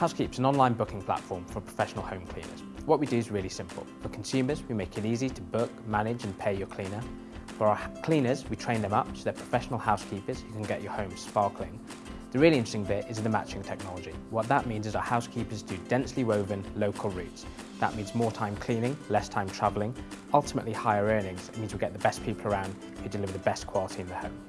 Housekeep's an online booking platform for professional home cleaners. What we do is really simple. For consumers, we make it easy to book, manage and pay your cleaner. For our cleaners, we train them up so they're professional housekeepers who can get your home sparkling. The really interesting bit is the matching technology. What that means is our housekeepers do densely woven local routes. That means more time cleaning, less time travelling, ultimately higher earnings. It means we get the best people around who deliver the best quality in the home.